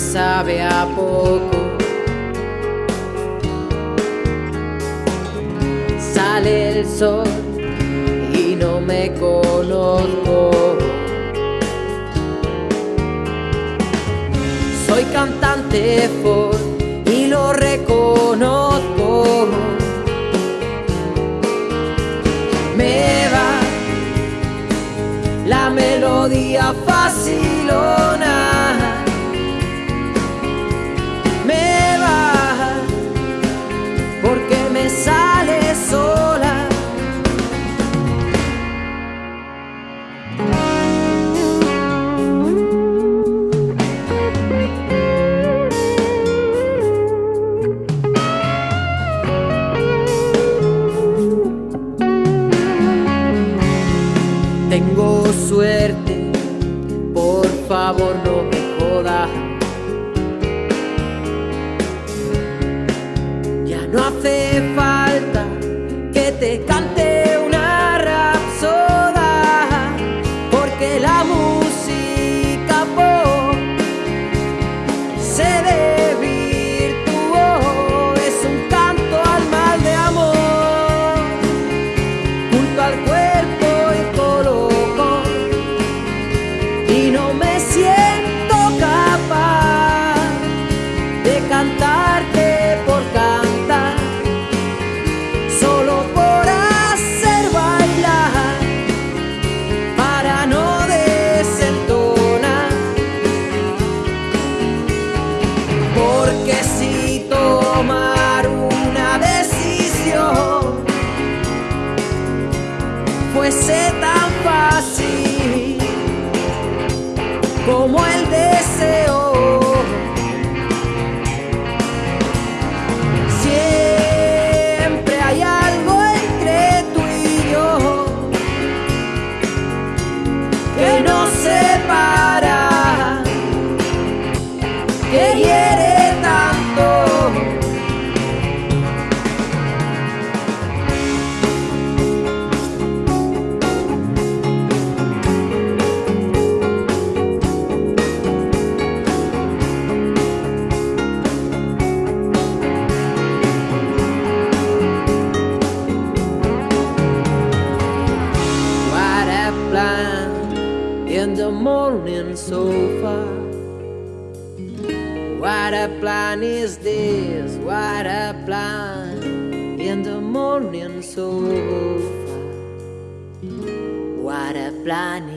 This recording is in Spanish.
sabe a poco. Sale el sol y no me conozco. Soy cantante folk y lo reconozco. Me va la melodía facilona. Me favor no me jodas. Como el so far. What a plan is this? What a plan in the morning so far. What a plan